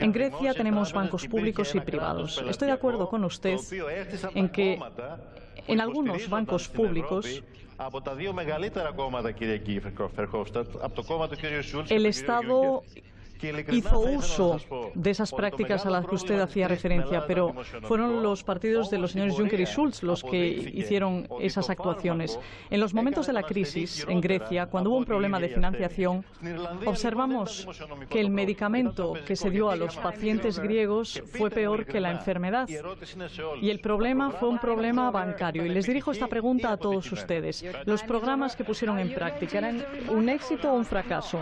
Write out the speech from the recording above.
En Grecia tenemos bancos públicos y privados. Estoy de acuerdo con usted en que en algunos bancos públicos el Estado hizo uso de esas prácticas a las que usted hacía referencia, pero fueron los partidos de los señores Juncker y Schulz los que hicieron esas actuaciones. En los momentos de la crisis en Grecia, cuando hubo un problema de financiación, observamos que el medicamento que se dio a los pacientes griegos fue peor que la enfermedad. Y el problema fue un problema bancario. Y les dirijo esta pregunta a todos ustedes. ¿Los programas que pusieron en práctica eran un éxito o un fracaso?